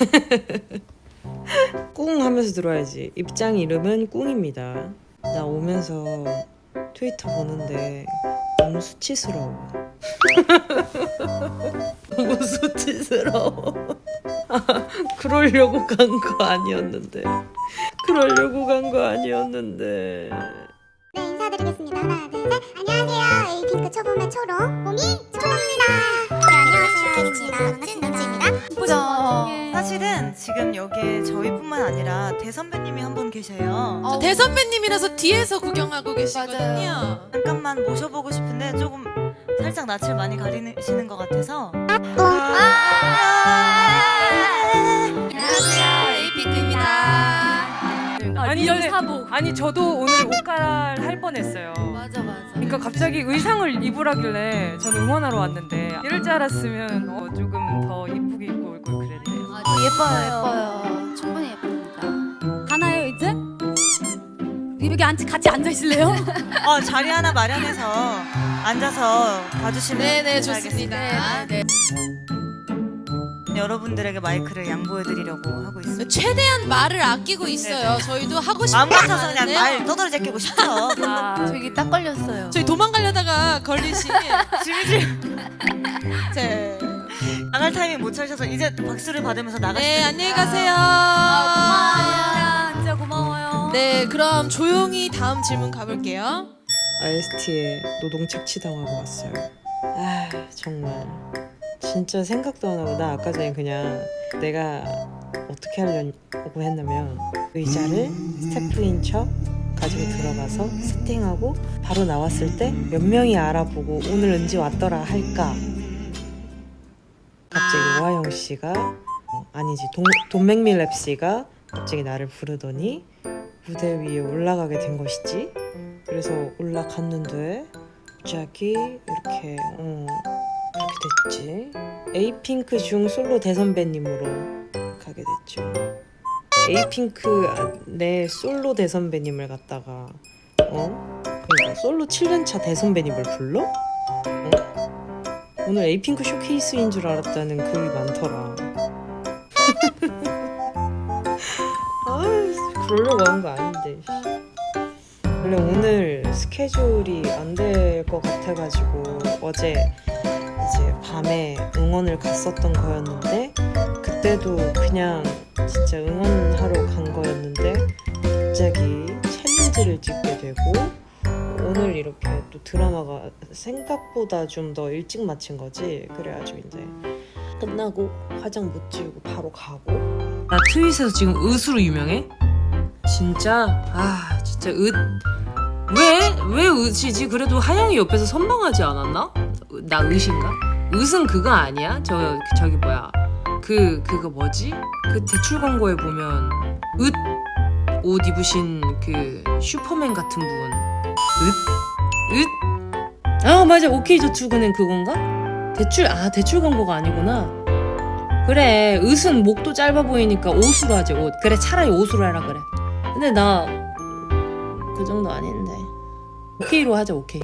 꿍 하면서 들어야지. 입장 이름은 꿍입니다. 나 오면서 트위터 보는데 너무 수치스러워. 너무 수치스러워. 아, 그러려고 간 거 아니었는데. 그러려고 간 거 아니었는데. 네 인사드리겠습니다. 하나 둘셋. 안녕하세요. 에이핑크 초보맨 초롱 봄이 초롱입니다. 네 안녕하세요. 에이핑크 눈치 눈치입니다. 그죠. 사실은 지금 여기에 저희뿐만 아니라 대선배님이 한 분 계세요. 저 대선배님이라서 뒤에서 구경하고 계시거든요. 잠깐만 모셔보고 싶은데 조금 살짝 낯을 많이 가리시는 것 같아서. 안녕하세요, 에이핑크입니다. 아니 real 근데- 사복. 아니 저도 오늘 옷 갈아를 할 뻔했어요. 맞아 맞아. 그러니까 갑자기 의상을 입으라길래 저는 응원하러 왔는데 이럴 줄 알았으면 어, 조금 더 예쁘게 입고 올 걸 그랬네요. 어, 예뻐요, 예뻐요. 충분히 예쁩니다. 가나요 이제? 여기 앉, 같이 앉아 있을래요? 어, 자리 하나 마련해서 앉아서 봐주시면 네네 감사하겠습니다. 좋습니다. 네. 여러분들에게 마이크를 양보해드리려고 하고 있습니다. 최대한 말을 아끼고 있어요. 저희도 하고 싶은 마음 말 같아서 그냥. 말 떠들어 제끼고 싶죠. 아, 저기 딱 걸렸어요. 저희 도망가려다가 걸리신 질질. 제 나갈 타이밍 못 찾으셔서 이제 박수를 받으면서 나가시면 네 안녕히 가세요. 고마워요. 진짜 고마워요. 네 그럼 조용히 다음 질문 가볼게요. IST에 노동 착취당하고 왔어요. 아 정말 진짜 생각도 안 하고 나 아까 전에 그냥 내가 어떻게 하려고 했냐면 의자를 스태프인 척 가지고 들어가서 세팅하고 바로 나왔을 때 몇 명이 알아보고 오늘 은지 왔더라 할까 오하영 씨가 어, 아니지 돈, 돈맥밀랩 씨가 갑자기 나를 부르더니 무대 위에 올라가게 된 것이지 그래서 올라갔는데 갑자기 이렇게 어, 그렇게 됐지 에이핑크 중 솔로 대선배님으로 가게 됐죠 에이핑크 아, 내 솔로 대선배님을 갖다가 어? 그러니까 솔로 7년차 대선배님을 불러? 어? 오늘 에이핑크 쇼케이스인 줄 알았다는 글이 많더라. 아 그러려고 한 거 아닌데 원래 오늘 스케줄이 안 될 것 같아가지고 어제 이제 밤에 응원을 갔었던 거였는데 그때도 그냥 진짜 응원하러 간 거였는데 갑자기 챌린지를 찍게 되고 오늘 이렇게 또 드라마가 생각보다 좀 더 일찍 마친 거지 그래가지고 이제 끝나고 화장 못 지우고 바로 가고 나 트윗에서 지금 으스로 유명해? 진짜? 아 진짜 으 왜? 왜 으시지? 그래도 하영이 옆에서 선방하지 않았나? 나 으신가? 으은 그거 아니야? 저 저기 뭐야 그 그거 뭐지? 그 대출 광고에 보면 으옷 입으신 그 슈퍼맨 같은 분 으? 으? 아 맞아 오케이 저축은행 그건가? 대출 아 대출 광고가 아니구나 그래 으은 목도 짧아 보이니까 옷으로 하지 옷 그래 차라리 옷으로 해라 그래 근데 나 그 정도 아닌데 오케이로 하자 오케이